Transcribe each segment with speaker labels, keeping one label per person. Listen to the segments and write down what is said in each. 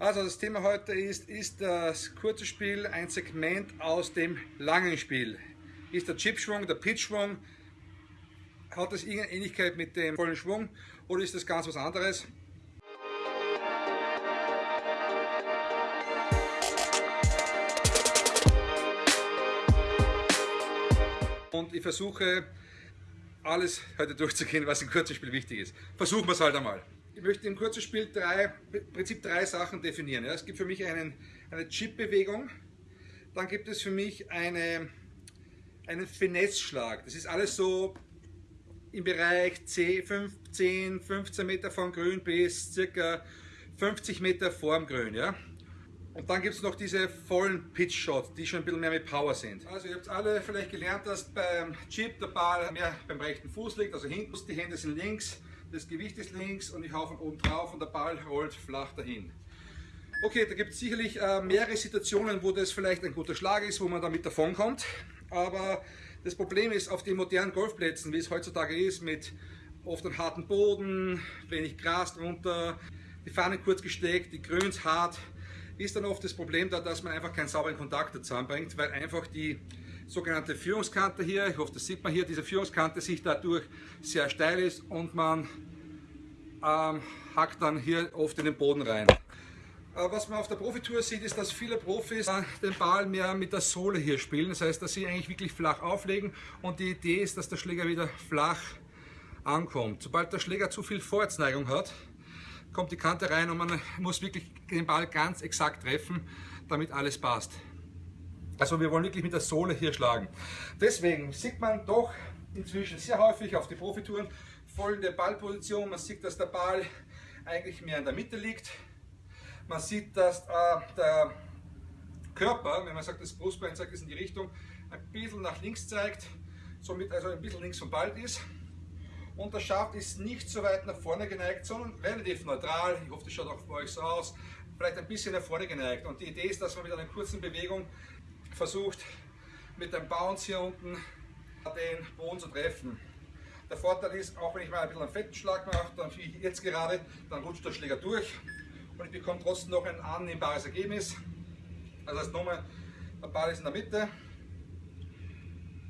Speaker 1: Also das Thema heute ist, ist das kurze Spiel ein Segment aus dem langen Spiel? Ist der Chipschwung, der Pitchschwung, hat das irgendeine Ähnlichkeit mit dem vollen Schwung oder ist das ganz was anderes? Und ich versuche alles heute durchzugehen, was im kurzen Spiel wichtig ist. Versuchen wir es halt einmal ich möchte im kurzen Spiel drei, im Prinzip drei Sachen definieren. Ja. Es gibt für mich einen, eine Chip-Bewegung, dann gibt es für mich eine, einen Finesse-Schlag. Das ist alles so im Bereich 10, 15, 15 Meter vom Grün bis circa 50 Meter vorm Grün. Ja. Und dann gibt es noch diese vollen Pitch-Shots, die schon ein bisschen mehr mit Power sind. Also ihr habt alle vielleicht gelernt, dass beim Chip der Ball mehr beim rechten Fuß liegt, also hinten, die Hände sind links, das Gewicht ist links und ich hau von oben drauf und der Ball rollt flach dahin. Okay, da gibt es sicherlich äh, mehrere Situationen, wo das vielleicht ein guter Schlag ist, wo man damit davon kommt. Aber das Problem ist, auf den modernen Golfplätzen, wie es heutzutage ist, mit oft einem harten Boden, wenig Gras drunter, die Fahnen kurz gesteckt, die Grüns hart, ist dann oft das Problem da, dass man einfach keinen sauberen Kontakt zusammenbringt, weil einfach die sogenannte Führungskante hier, ich hoffe das sieht man hier, diese Führungskante sich dadurch sehr steil ist und man ähm, hackt dann hier oft in den Boden rein. Äh, was man auf der Profitour sieht, ist, dass viele Profis äh, den Ball mehr mit der Sohle hier spielen. Das heißt, dass sie eigentlich wirklich flach auflegen und die Idee ist, dass der Schläger wieder flach ankommt. Sobald der Schläger zu viel Vorwärtsneigung hat, kommt die Kante rein und man muss wirklich den Ball ganz exakt treffen, damit alles passt. Also wir wollen wirklich mit der Sohle hier schlagen. Deswegen sieht man doch inzwischen sehr häufig auf die Profitouren folgende Ballposition. Man sieht, dass der Ball eigentlich mehr in der Mitte liegt. Man sieht, dass äh, der Körper, wenn man sagt, das Brustbein zeigt es in die Richtung, ein bisschen nach links zeigt, somit also ein bisschen links vom Ball ist. Und der Schaft ist nicht so weit nach vorne geneigt, sondern relativ neutral. Ich hoffe, das schaut auch bei euch so aus. Vielleicht ein bisschen nach vorne geneigt. Und die Idee ist, dass man mit einer kurzen Bewegung versucht mit dem Bounce hier unten den Boden zu treffen. Der Vorteil ist, auch wenn ich mal ein bisschen einen fetten Schlag mache, dann wie jetzt gerade, dann rutscht der Schläger durch und ich bekomme trotzdem noch ein annehmbares Ergebnis. Das nochmal, der Ball ist in der Mitte,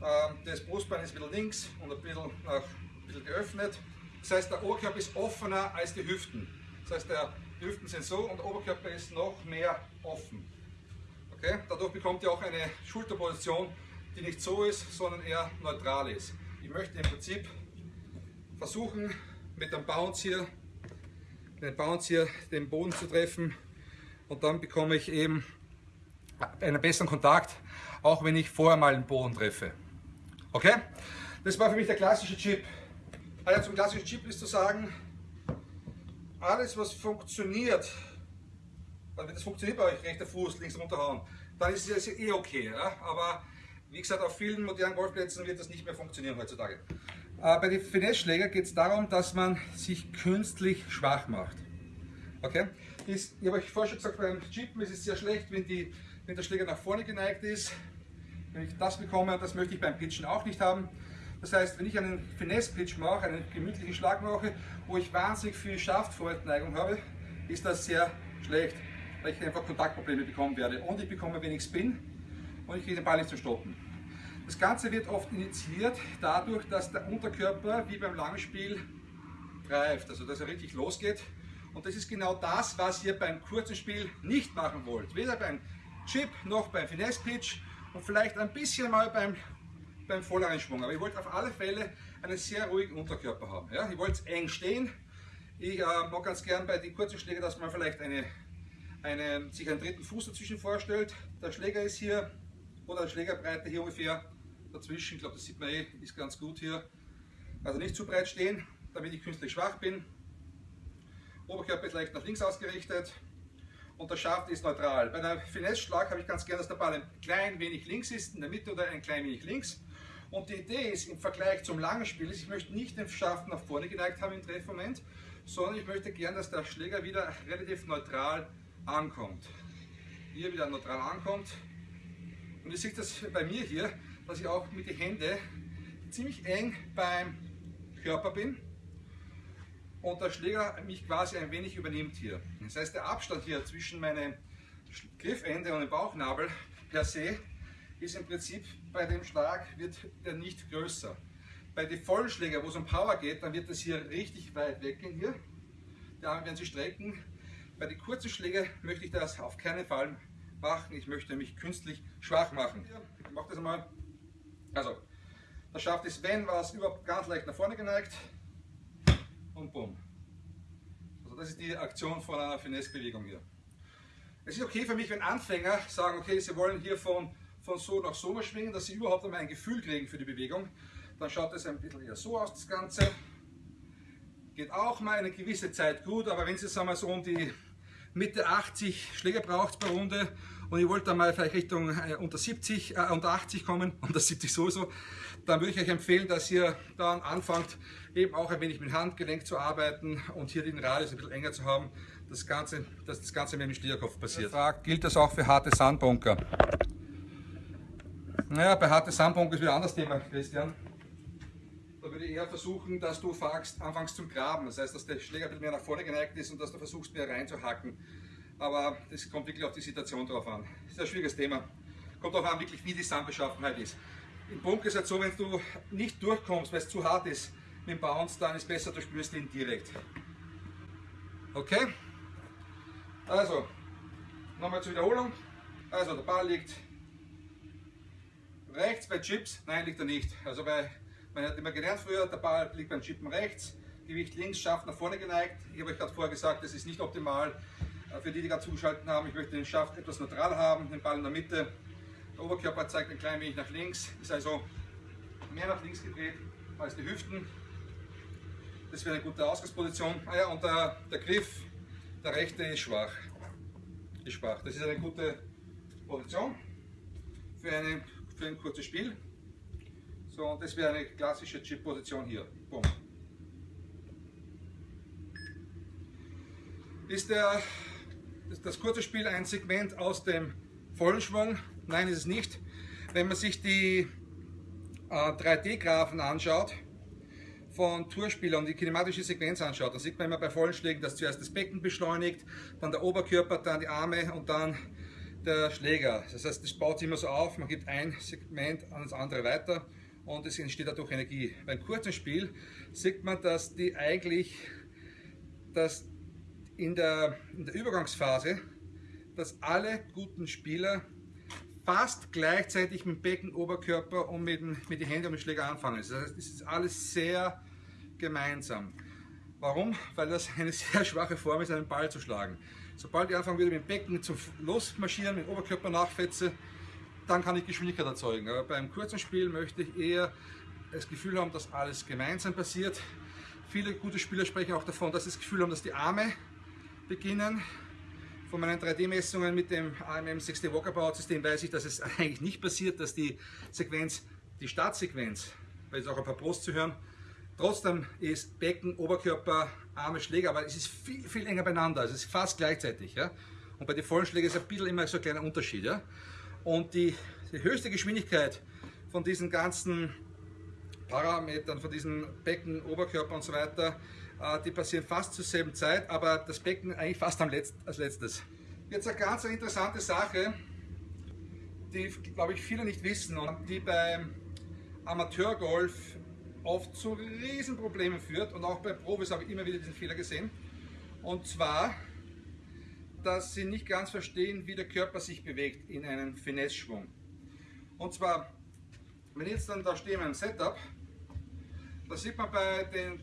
Speaker 1: ähm, das Brustbein ist ein bisschen links und ein bisschen, nach, ein bisschen geöffnet. Das heißt, der Oberkörper ist offener als die Hüften. Das heißt, die Hüften sind so und der Oberkörper ist noch mehr offen. Okay? Dadurch bekommt ihr auch eine Schulterposition, die nicht so ist, sondern eher neutral ist. Ich möchte im Prinzip versuchen, mit dem Bounce hier, den Bounce hier den Boden zu treffen und dann bekomme ich eben einen besseren Kontakt, auch wenn ich vorher mal den Boden treffe. Okay? Das war für mich der klassische Chip. Also zum klassischen Chip ist zu sagen, alles was funktioniert, also das funktioniert bei euch rechter Fuß, links runterhauen, dann ist es eh okay. Ja? Aber wie gesagt, auf vielen modernen Golfplätzen wird das nicht mehr funktionieren heutzutage. Äh, bei den Finesse-Schläger geht es darum, dass man sich künstlich schwach macht. Okay? ich habe euch vorher schon gesagt, beim Chippen ist es sehr schlecht, wenn, die, wenn der Schläger nach vorne geneigt ist. Wenn ich das bekomme, das möchte ich beim Pitchen auch nicht haben. Das heißt, wenn ich einen Finesse-Pitch mache, einen gemütlichen Schlag mache, wo ich wahnsinnig viel Schaftvorwärtsneigung habe, ist das sehr schlecht weil ich einfach Kontaktprobleme bekommen werde. Und ich bekomme wenig Spin und ich kriege den Ball nicht zu stoppen. Das Ganze wird oft initiiert dadurch, dass der Unterkörper wie beim Langspiel greift, also dass er richtig losgeht. Und das ist genau das, was ihr beim kurzen Spiel nicht machen wollt. Weder beim Chip noch beim Finesse Pitch und vielleicht ein bisschen mal beim, beim volleren Schwung. Aber ihr wollt auf alle Fälle einen sehr ruhigen Unterkörper haben. Ja? Ihr wollt eng stehen. Ich äh, mag ganz gern bei den kurzen Schlägen, dass man vielleicht eine einen, sich einen dritten Fuß dazwischen vorstellt. Der Schläger ist hier, oder Schlägerbreite hier ungefähr dazwischen. Ich glaube, das sieht man eh, ist ganz gut hier. Also nicht zu breit stehen, damit ich künstlich schwach bin. Oberkörper ist leicht nach links ausgerichtet und der Schaft ist neutral. Bei einem Finesse-Schlag habe ich ganz gerne, dass der Ball ein klein wenig links ist, in der Mitte oder ein klein wenig links. Und die Idee ist im Vergleich zum langen Spiel, ich möchte nicht den Schaft nach vorne geneigt haben im Treffmoment, sondern ich möchte gerne, dass der Schläger wieder relativ neutral ankommt. Hier wieder neutral ankommt. Und ihr seht das bei mir hier, dass ich auch mit den Händen ziemlich eng beim Körper bin. und der Schläger mich quasi ein wenig übernimmt hier. Das heißt, der Abstand hier zwischen meinem Griffende und dem Bauchnabel per se ist im Prinzip bei dem Schlag wird der nicht größer. Bei den vollen Schläger, wo es um Power geht, dann wird das hier richtig weit weggehen hier. Die Arme werden sich strecken. Bei den kurzen Schlägern möchte ich das auf keinen Fall machen. Ich möchte mich künstlich schwach machen. Ich mache das einmal. Also, da schafft es, wenn was überhaupt ganz leicht nach vorne geneigt und bumm. Also das ist die Aktion von einer Finesse-Bewegung hier. Es ist okay für mich, wenn Anfänger sagen, okay, sie wollen hier von, von so nach so schwingen, dass sie überhaupt einmal ein Gefühl kriegen für die Bewegung. Dann schaut es ein bisschen eher so aus, das Ganze. Geht auch mal eine gewisse Zeit gut, aber wenn Sie sagen wir, so um die Mitte 80 Schläge braucht per Runde und ihr wollt dann mal vielleicht Richtung äh, unter 70, äh, unter 80 kommen, unter 70 sowieso, dann würde ich euch empfehlen, dass ihr dann anfangt, eben auch ein wenig mit Handgelenk zu arbeiten und hier den Radius ein bisschen enger zu haben, das Ganze, dass das Ganze mit dem Stierkopf passiert. Frage, gilt das auch für harte Sandbunker? Naja, bei harte Sandbunker ist wieder ein anderes Thema, Christian. Eher versuchen, dass du fragst, anfängst zum Graben. Das heißt, dass der Schläger ein bisschen mehr nach vorne geneigt ist und dass du versuchst, mehr reinzuhacken. Aber das kommt wirklich auf die Situation drauf an. Das ist ein schwieriges Thema. Kommt darauf an, wirklich, wie die Sandbeschaffenheit ist. Im Bunker ist es halt so, wenn du nicht durchkommst, weil es zu hart ist mit dem Bounce, dann ist es besser, du spürst ihn direkt. Okay? Also, nochmal zur Wiederholung. Also, der Ball liegt rechts bei Chips. Nein, liegt er nicht. Also bei, man hat immer gelernt früher, der Ball liegt beim Chippen rechts, Gewicht links, Schaft nach vorne geneigt. Ich habe euch gerade vorher gesagt, das ist nicht optimal. Äh, für die, die gerade zugeschaltet haben, ich möchte den Schaft etwas neutral haben, den Ball in der Mitte. Der Oberkörper zeigt ein klein wenig nach links, ist also mehr nach links gedreht als die Hüften. Das wäre eine gute Ausgangsposition. Ah ja, und der, der Griff, der rechte ist schwach. Ist schwach. Das ist eine gute Position für, eine, für ein kurzes Spiel. So, und das wäre eine klassische Chip-Position hier. Boom. Ist der, das, kurze Spiel ein Segment aus dem vollen Schwung? Nein, ist es nicht. Wenn man sich die äh, 3D-Graphen anschaut, von Tourspielern die kinematische Sequenz anschaut, dann sieht man immer bei vollen Schlägen, dass zuerst das Becken beschleunigt, dann der Oberkörper, dann die Arme und dann der Schläger. Das heißt, das baut sich immer so auf, man gibt ein Segment an das andere weiter und es entsteht dadurch Energie. Beim kurzen Spiel sieht man, dass die eigentlich, dass in der, in der Übergangsphase, dass alle guten Spieler fast gleichzeitig mit dem Becken, Oberkörper und mit, dem, mit den Händen und dem Schläger anfangen. Das heißt, es ist alles sehr gemeinsam. Warum? Weil das eine sehr schwache Form ist, einen Ball zu schlagen. Sobald ich anfangen würde mit dem Becken zu losmarschieren, mit dem Oberkörper nachfetze, dann kann ich Geschwindigkeit erzeugen. Aber beim kurzen Spiel möchte ich eher das Gefühl haben, dass alles gemeinsam passiert. Viele gute Spieler sprechen auch davon, dass sie das Gefühl haben, dass die Arme beginnen, von meinen 3D-Messungen mit dem AMM 6D Walkabout-System weiß ich, dass es eigentlich nicht passiert, dass die Sequenz, die Startsequenz, weil es auch ein paar Brust zu hören, trotzdem ist Becken, Oberkörper, Arme, Schläger, aber es ist viel, viel enger beieinander, es ist fast gleichzeitig. Ja? Und bei den vollen Schlägen ist ein bisschen immer so ein kleiner Unterschied. Ja? Und die, die höchste Geschwindigkeit von diesen ganzen Parametern, von diesen Becken, Oberkörper und so weiter, äh, die passieren fast zur selben Zeit, aber das Becken eigentlich fast Letzt, als letztes. Jetzt eine ganz interessante Sache, die glaube ich viele nicht wissen und die beim Amateurgolf oft zu Riesenproblemen führt und auch bei Profis habe ich immer wieder diesen Fehler gesehen. Und zwar, dass sie nicht ganz verstehen, wie der Körper sich bewegt in einem Finesse-Schwung. Und zwar, wenn ich jetzt dann da stehe in meinem Setup, da sieht man bei den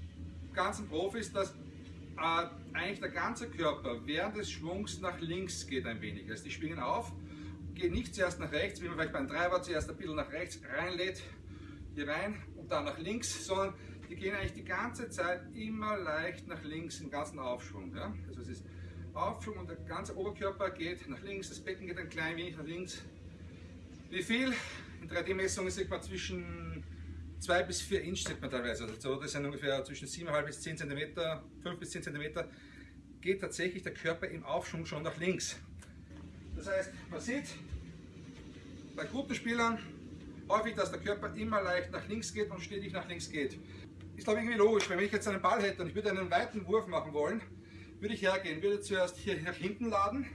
Speaker 1: ganzen Profis, dass äh, eigentlich der ganze Körper während des Schwungs nach links geht ein wenig. Also die schwingen auf, gehen nicht zuerst nach rechts, wie man vielleicht beim Treiber zuerst ein bisschen nach rechts reinlädt, hier rein und dann nach links, sondern die gehen eigentlich die ganze Zeit immer leicht nach links im ganzen Aufschwung. Ja? Also es ist Aufschwung und der ganze Oberkörper geht nach links, das Becken geht ein klein wenig nach links. Wie viel? In 3D-Messungen sieht man zwischen 2 bis 4 Inch sieht man teilweise. Also das sind ungefähr zwischen 7,5 bis 10 cm, 5 bis 10 cm, geht tatsächlich der Körper im Aufschwung schon nach links. Das heißt, man sieht bei guten Spielern häufig, dass der Körper immer leicht nach links geht und stetig nach links geht. ist glaube ich irgendwie logisch, wenn ich jetzt einen Ball hätte und ich würde einen weiten Wurf machen wollen, würde ich hergehen, würde zuerst hier nach hinten laden.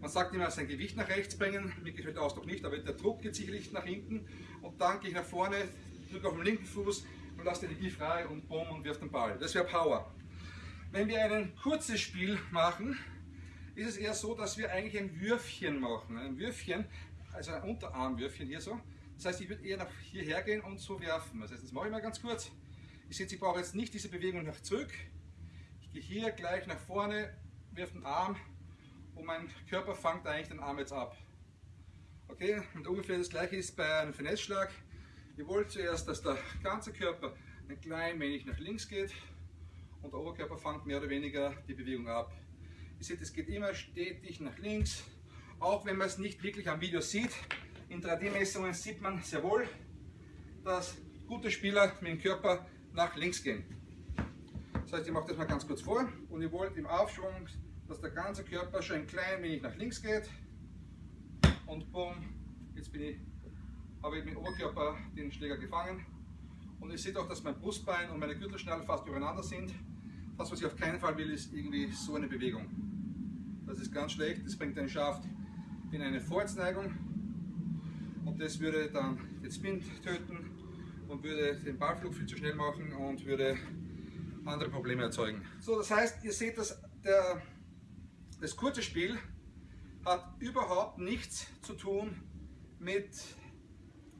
Speaker 1: Man sagt immer, sein Gewicht nach rechts bringen, mir gefällt der Ausdruck nicht, aber der Druck geht sicherlich nach hinten und dann gehe ich nach vorne, drücke auf den linken Fuß und lasse die Energie frei und bumm und wirf den Ball. Das wäre Power. Wenn wir ein kurzes Spiel machen, ist es eher so, dass wir eigentlich ein Würfchen machen. Ein Würfchen, also ein Unterarmwürfchen hier so. Das heißt, ich würde eher nach hierher gehen und so werfen. Das heißt, das mache ich mal ganz kurz. Ich sehe, ich brauche jetzt nicht diese Bewegung nach zurück. Gehe hier gleich nach vorne, wirf den Arm und mein Körper fängt eigentlich den Arm jetzt ab. Okay, und ungefähr das gleiche ist bei einem Finesse-Schlag. Ihr wollt zuerst, dass der ganze Körper ein klein wenig nach links geht und der Oberkörper fängt mehr oder weniger die Bewegung ab. Ihr seht, es geht immer stetig nach links, auch wenn man es nicht wirklich am Video sieht. In 3D-Messungen sieht man sehr wohl, dass gute Spieler mit dem Körper nach links gehen. Das heißt, ich mache das mal ganz kurz vor und ihr wollt im Aufschwung, dass der ganze Körper schon ein klein wenig nach links geht und bumm, jetzt bin ich, habe ich mit dem Oberkörper den Schläger gefangen und ihr seht auch, dass mein Brustbein und meine Gürtelschnalle fast übereinander sind. Das, was ich auf keinen Fall will, ist irgendwie so eine Bewegung. Das ist ganz schlecht, das bringt den Schaft in eine Vorwärtsneigung und das würde dann den Spin töten und würde den Ballflug viel zu schnell machen und würde andere Probleme erzeugen. So, das heißt, ihr seht, dass der, das kurze Spiel hat überhaupt nichts zu tun mit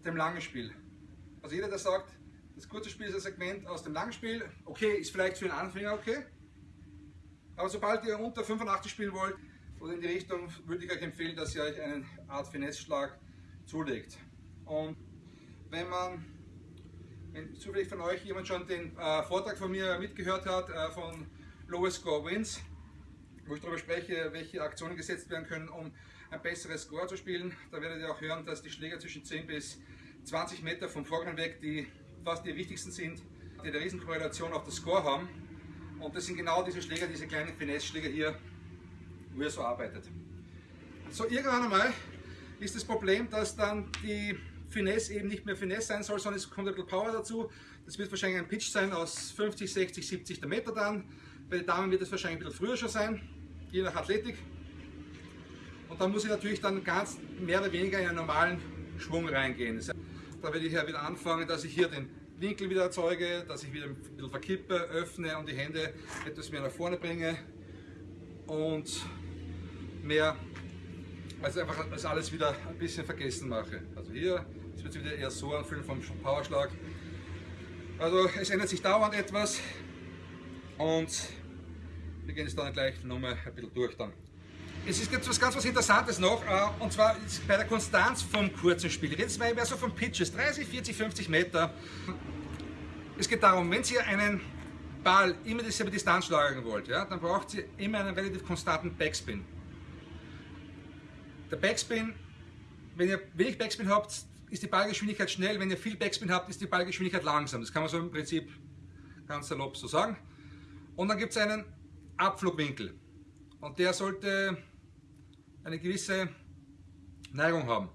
Speaker 1: dem langen Spiel. Also jeder, der sagt, das kurze Spiel ist ein Segment aus dem langen Spiel, okay, ist vielleicht für einen Anfänger okay, aber sobald ihr unter 85 spielen wollt oder in die Richtung, würde ich euch empfehlen, dass ihr euch einen Art Finesse-Schlag zulegt. Und wenn man, wenn zufällig von euch jemand schon den äh, Vortrag von mir mitgehört hat, äh, von Lowest Score Wins, wo ich darüber spreche, welche Aktionen gesetzt werden können, um ein besseres Score zu spielen, da werdet ihr auch hören, dass die Schläger zwischen 10 bis 20 Meter vom Vorgang weg die fast die wichtigsten sind, die eine Riesenkorrelation auf das Score haben. Und das sind genau diese Schläger, diese kleinen Finesse-Schläger hier, wo ihr so arbeitet. So, irgendwann einmal ist das Problem, dass dann die Finesse eben nicht mehr Finesse sein soll, sondern es kommt ein bisschen Power dazu. Das wird wahrscheinlich ein Pitch sein aus 50, 60, 70 der Meter dann. Bei den Damen wird es wahrscheinlich ein bisschen früher schon sein, je nach Athletik. Und dann muss ich natürlich dann ganz mehr oder weniger in einen normalen Schwung reingehen. Da werde ich ja wieder anfangen, dass ich hier den Winkel wieder erzeuge, dass ich wieder ein bisschen verkippe, öffne und die Hände etwas mehr nach vorne bringe und mehr, also einfach das alles wieder ein bisschen vergessen mache. Also hier, es wieder eher so anfühlen vom Powerschlag. Also es ändert sich dauernd etwas und wir gehen jetzt dann gleich nochmal ein bisschen durch dann. Es ist jetzt was ganz was Interessantes noch, äh, und zwar bei der Konstanz vom kurzen Spiel. Jetzt mal so von Pitches, 30, 40, 50 Meter. Es geht darum, wenn Sie einen Ball immer dieselbe Distanz schlagen wollt, ja, dann braucht Sie immer einen relativ konstanten Backspin. Der Backspin, wenn ihr wenig Backspin habt, ist die Ballgeschwindigkeit schnell, wenn ihr viel Backspin habt, ist die Ballgeschwindigkeit langsam. Das kann man so im Prinzip ganz salopp so sagen. Und dann gibt es einen Abflugwinkel. Und der sollte eine gewisse Neigung haben.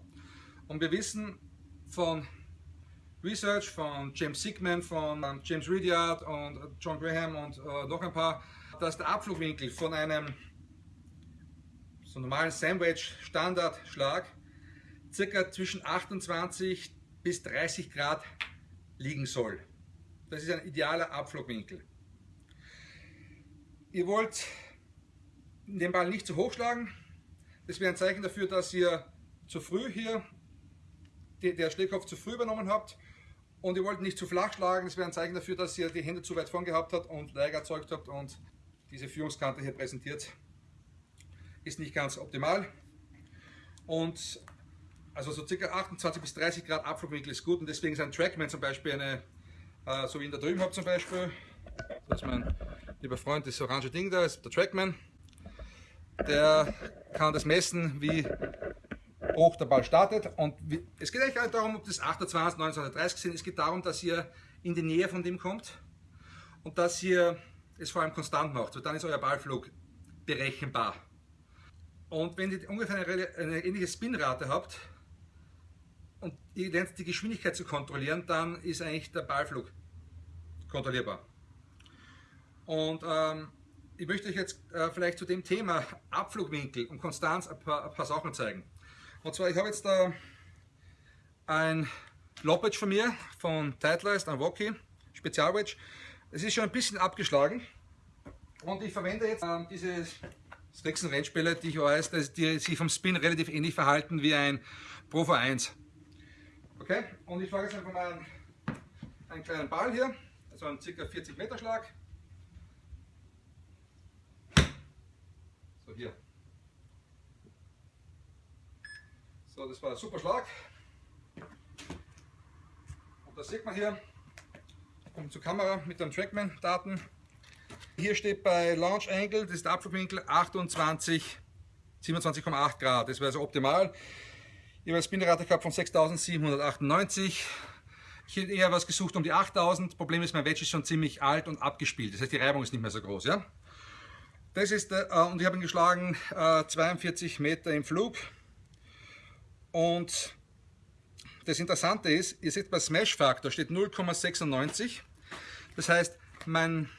Speaker 1: Und wir wissen von Research von James Sigman, von James Ridyard und John Graham und äh, noch ein paar, dass der Abflugwinkel von einem so normalen Sandwich Standardschlag circa zwischen 28 bis 30 Grad liegen soll. Das ist ein idealer Abflugwinkel. Ihr wollt den Ball nicht zu hoch schlagen, das wäre ein Zeichen dafür, dass ihr zu früh hier der Schlägkopf zu früh übernommen habt und ihr wollt nicht zu flach schlagen. Das wäre ein Zeichen dafür, dass ihr die Hände zu weit vorn gehabt habt und Leige erzeugt habt und diese Führungskante hier präsentiert. Ist nicht ganz optimal. Und also so ca. 28 bis 30 Grad Abflugwinkel ist gut und deswegen ist ein Trackman zum Beispiel eine, äh, so wie ich da drüben habe zum Beispiel, das ist mein lieber Freund, das orange Ding da, ist der Trackman der kann das messen, wie hoch der Ball startet. Und es geht eigentlich gar nicht darum, ob das 28, 29 oder 30 sind. Es geht darum, dass ihr in die Nähe von dem kommt und dass ihr es vor allem konstant macht. Und dann ist euer Ballflug berechenbar. Und wenn ihr ungefähr eine, eine ähnliche Spinrate habt und ihr lernt die Geschwindigkeit zu kontrollieren, dann ist eigentlich der Ballflug kontrollierbar. Und ähm, ich möchte euch jetzt äh, vielleicht zu dem Thema Abflugwinkel und Konstanz ein paar, ein paar Sachen zeigen. Und zwar, ich habe jetzt da ein Lopedge von mir, von Titleist, ein Woki, Spezialwedge. Es ist schon ein bisschen abgeschlagen und ich verwende jetzt äh, diese Strixen Rennspiele, die ich weiß, die sich vom Spin relativ ähnlich verhalten wie ein Pro V1. Okay, und ich fahre jetzt einfach mal einen, einen kleinen Ball hier, also einen ca. 40 Meter Schlag. So hier. So, das war ein super Schlag. Und das sieht man hier. Ich komme zur Kamera mit dem Trackman-Daten. Hier steht bei Launch Angle, das ist der Abflugwinkel 28, 27,8 Grad. Das wäre also optimal. Ich habe eine Spinrate gehabt von 6798. Ich hätte eher was gesucht um die 8000. Problem ist, mein Wedge ist schon ziemlich alt und abgespielt. Das heißt, die Reibung ist nicht mehr so groß. Ja? Das ist, äh, und ich habe ihn geschlagen äh, 42 Meter im Flug. Und das Interessante ist, ihr seht bei Smash Factor steht 0,96. Das heißt, mein,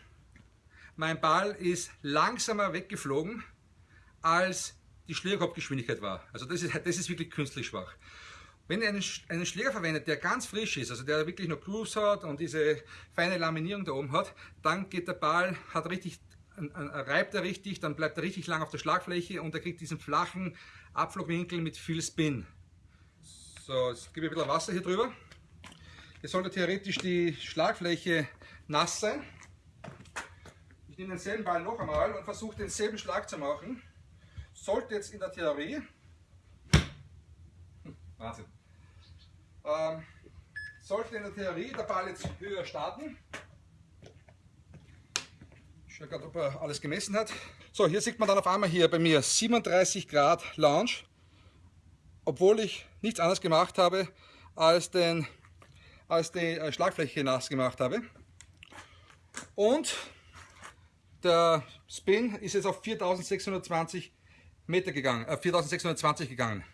Speaker 1: mein Ball ist langsamer weggeflogen als die Schlägerkopfgeschwindigkeit war. Also das ist, das ist wirklich künstlich schwach. Wenn ihr einen, einen Schläger verwendet, der ganz frisch ist, also der wirklich noch Grooves hat und diese feine Laminierung da oben hat, dann geht der Ball, hat richtig, reibt er richtig, dann bleibt er richtig lang auf der Schlagfläche und er kriegt diesen flachen Abflugwinkel mit viel Spin. So, jetzt gebe ich ein bisschen Wasser hier drüber. Jetzt sollte theoretisch die Schlagfläche nass sein. Ich nehme denselben Ball noch einmal und versuche denselben Schlag zu machen sollte jetzt in der Theorie, Wahnsinn, ähm, sollte in der Theorie der Ball jetzt höher starten. Ich schaue gerade, ob er alles gemessen hat. So, hier sieht man dann auf einmal hier bei mir 37 Grad Launch, obwohl ich nichts anderes gemacht habe, als, den, als die äh, Schlagfläche nass gemacht habe. Und der Spin ist jetzt auf 4620 Meter gegangen, äh, 4620 gegangen.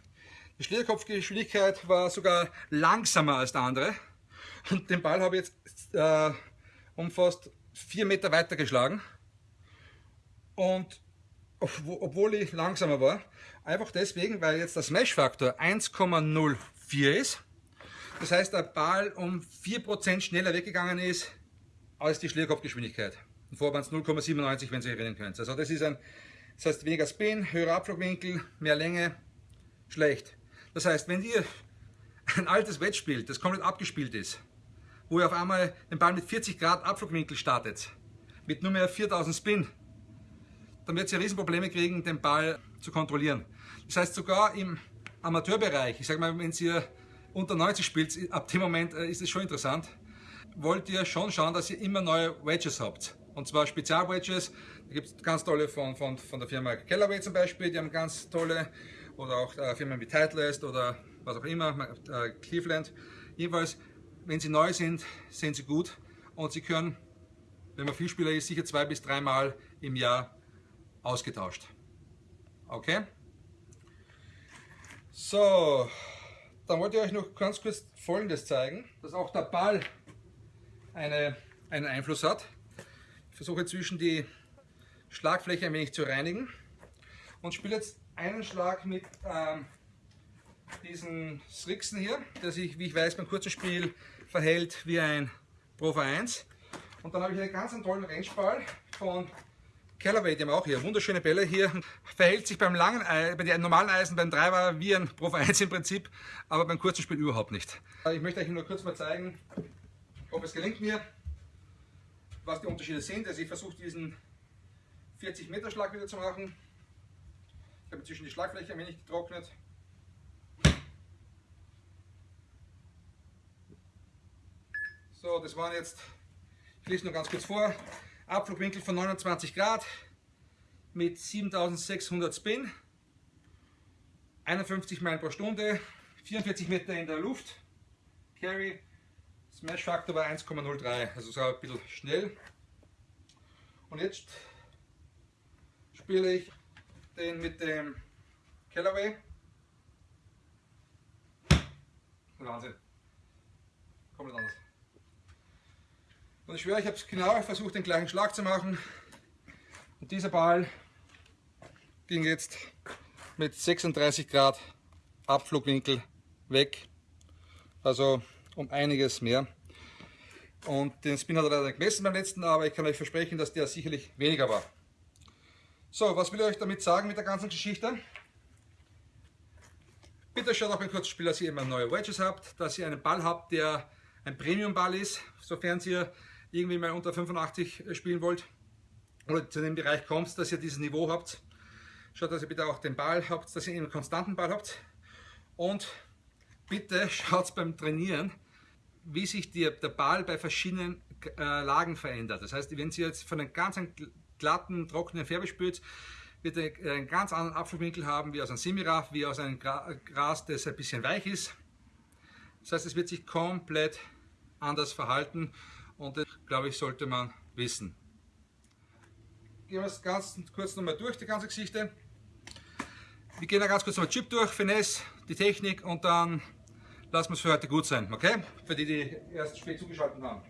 Speaker 1: Die Schlierkopfgeschwindigkeit war sogar langsamer als der andere. Und den Ball habe ich jetzt äh, um fast 4 Meter weiter geschlagen. Und obwohl ich langsamer war, einfach deswegen, weil jetzt der Smash-Faktor 1,04 ist. Das heißt, der Ball um 4% schneller weggegangen ist als die Schlierkopfgeschwindigkeit. Vorher waren es 0,97, wenn Sie erinnern können. Also das ist ein das heißt weniger Spin, höherer Abflugwinkel, mehr Länge, schlecht. Das heißt, wenn ihr ein altes Wedge spielt, das komplett abgespielt ist, wo ihr auf einmal den Ball mit 40 Grad Abflugwinkel startet, mit nur mehr 4000 Spin, dann wird ihr Riesenprobleme kriegen, den Ball zu kontrollieren. Das heißt, sogar im Amateurbereich, ich sage mal, wenn ihr unter 90 spielt, ab dem Moment äh, ist es schon interessant, wollt ihr schon schauen, dass ihr immer neue Wedges habt. Und zwar Spezial-Wedges, da gibt es ganz tolle von, von, von der Firma Kellerway zum Beispiel, die haben ganz tolle, oder auch äh, Firmen wie Titleist oder was auch immer, äh, Cleveland. Jedenfalls, wenn sie neu sind, sind sie gut und sie können, wenn man Vielspieler ist, sicher zwei bis dreimal im Jahr ausgetauscht. Okay? So, dann wollte ich euch noch ganz kurz Folgendes zeigen, dass auch der Ball eine, einen Einfluss hat. Versuche zwischen die Schlagfläche ein wenig zu reinigen und spiele jetzt einen Schlag mit ähm, diesen Strixen hier, der sich, wie ich weiß, beim kurzen Spiel verhält wie ein Pro V1. Und dann habe ich einen ganz tollen Rennspall von Callaway, die haben auch hier wunderschöne Bälle hier. Verhält sich beim langen bei den normalen Eisen, beim Driver wie ein Pro V1 im Prinzip, aber beim kurzen Spiel überhaupt nicht. Ich möchte euch nur kurz mal zeigen, ob es gelingt mir, was die Unterschiede sind. Also ich versuche diesen 40 Meter Schlag wieder zu machen. Ich habe inzwischen die Schlagfläche ein wenig getrocknet. So, das waren jetzt, ich lese nur ganz kurz vor, Abflugwinkel von 29 Grad mit 7600 Spin, 51 Meilen pro Stunde, 44 Meter in der Luft, Carry, Smash Faktor war 1,03, also so ein bisschen schnell. Und jetzt spiele ich den mit dem Callaway. Wahnsinn. Komplett anders. Und ich schwöre, ich habe es genau versucht, den gleichen Schlag zu machen. Und dieser Ball ging jetzt mit 36 Grad Abflugwinkel weg. Also um einiges mehr. Und den Spin hat er leider gemessen beim letzten, aber ich kann euch versprechen, dass der sicherlich weniger war. So, was will ich euch damit sagen mit der ganzen Geschichte? Bitte schaut auch beim Kurzspiel, dass ihr immer neue Wedges habt, dass ihr einen Ball habt, der ein Premium-Ball ist, sofern ihr irgendwie mal unter 85 spielen wollt oder zu dem Bereich kommt, dass ihr dieses Niveau habt. Schaut, dass ihr bitte auch den Ball habt, dass ihr einen konstanten Ball habt. Und bitte schaut beim Trainieren, wie sich die, der Ball bei verschiedenen äh, Lagen verändert. Das heißt, wenn Sie jetzt von einem ganz glatten, trockenen Färbe spürt, wird er einen ganz anderen Abflugwinkel haben, wie aus einem Semiraff, wie aus einem Gras, das ein bisschen weich ist. Das heißt, es wird sich komplett anders verhalten und das, glaube ich, sollte man wissen. Gehen wir es ganz kurz nochmal durch, die ganze Geschichte. Wir gehen da ganz kurz nochmal Chip durch, Finesse, die Technik und dann lassen wir es für heute gut sein, okay? Für die, die erst spät zugeschaltet haben.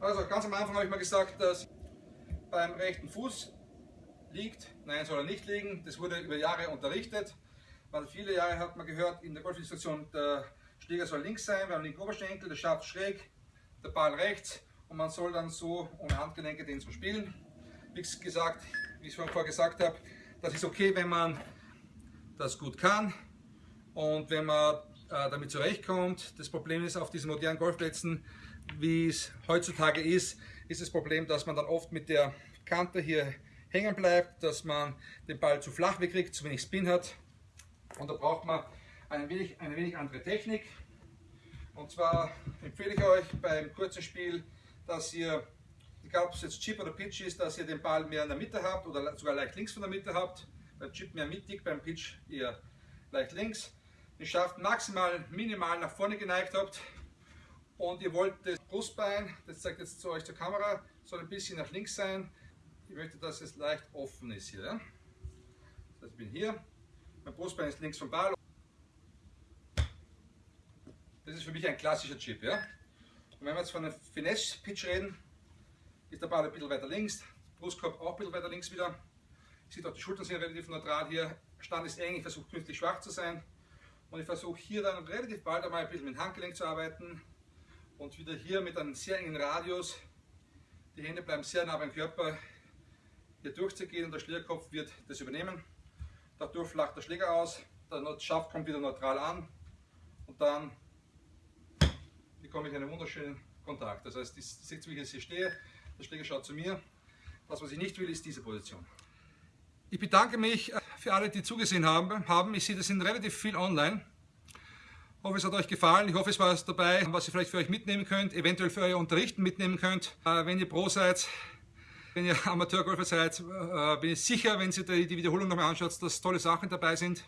Speaker 1: Also ganz am Anfang habe ich mal gesagt, dass beim rechten Fuß liegt, nein soll er nicht liegen, das wurde über Jahre unterrichtet. Weil viele Jahre hat man gehört, in der Golfinstruktion, der Schläger soll links sein, beim linken Oberschenkel, der Schaft schräg, der Ball rechts und man soll dann so ohne Handgelenke den zum Spielen. Wie gesagt, wie ich vorher gesagt habe, das ist okay, wenn man das gut kann und wenn man damit zurechtkommt. Das Problem ist auf diesen modernen Golfplätzen, wie es heutzutage ist, ist das Problem, dass man dann oft mit der Kante hier hängen bleibt, dass man den Ball zu flach wegkriegt, zu wenig Spin hat. Und da braucht man ein wenig, eine wenig andere Technik. Und zwar empfehle ich euch beim kurzen Spiel, dass ihr, egal ob es jetzt Chip oder Pitch ist, dass ihr den Ball mehr in der Mitte habt oder sogar leicht links von der Mitte habt. Beim Chip mehr mittig, beim Pitch eher leicht links. Ihr schafft maximal minimal nach vorne geneigt habt und ihr wollt das Brustbein, das zeigt jetzt zu euch zur Kamera, soll ein bisschen nach links sein. Ich möchte, dass es leicht offen ist hier. Ja? Das heißt, ich bin hier, mein Brustbein ist links vom Ball. Das ist für mich ein klassischer Chip. Ja? Und wenn wir jetzt von einem Finesse-Pitch reden, ist der Ball ein bisschen weiter links, Brustkorb auch ein bisschen weiter links wieder. Seht auch, die Schultern sind relativ neutral hier. Stand ist eng, ich versuche künstlich schwach zu sein. Und ich versuche hier dann relativ bald einmal ein bisschen mit dem Handgelenk zu arbeiten und wieder hier mit einem sehr engen Radius. Die Hände bleiben sehr nah beim Körper hier durchzugehen und der Schlägerkopf wird das übernehmen. Dadurch flacht der Schläger aus, der Schaft kommt wieder neutral an und dann bekomme ich einen wunderschönen Kontakt. Das heißt, ihr seht, wie ich jetzt hier stehe, der Schläger schaut zu mir. Das, was ich nicht will, ist diese Position. Ich bedanke mich für alle, die zugesehen haben. Ich sehe, das sind relativ viel online. Ich hoffe, es hat euch gefallen. Ich hoffe, es war was dabei, was ihr vielleicht für euch mitnehmen könnt, eventuell für euer Unterrichten mitnehmen könnt. Äh, wenn ihr Pro seid, wenn ihr Amateurgolfer seid, äh, bin ich sicher, wenn ihr die Wiederholung nochmal anschaut, dass tolle Sachen dabei sind.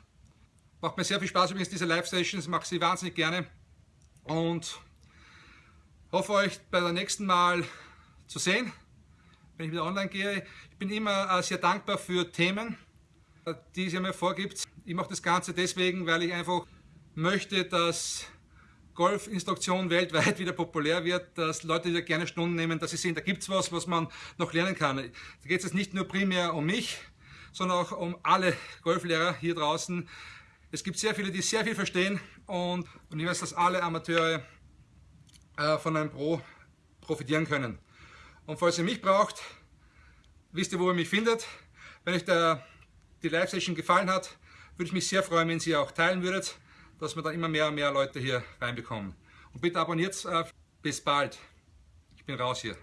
Speaker 1: Macht mir sehr viel Spaß übrigens, diese Live-Sessions, mache sie wahnsinnig gerne. Und hoffe euch bei der nächsten Mal zu sehen, wenn ich wieder online gehe. Ich bin immer äh, sehr dankbar für Themen, die sie mir vorgibt. Ich mache das Ganze deswegen, weil ich einfach möchte, dass Golfinstruktion weltweit wieder populär wird, dass Leute wieder gerne Stunden nehmen, dass sie sehen, da gibt es was, was man noch lernen kann. Da geht es jetzt nicht nur primär um mich, sondern auch um alle Golflehrer hier draußen. Es gibt sehr viele, die sehr viel verstehen und, und ich weiß, dass alle Amateure äh, von einem Pro profitieren können. Und falls ihr mich braucht, wisst ihr, wo ihr mich findet. Wenn euch der die Live-Session gefallen hat, würde ich mich sehr freuen, wenn Sie auch teilen würdet, dass wir dann immer mehr und mehr Leute hier reinbekommen. Und bitte abonniert es. Bis bald. Ich bin raus hier.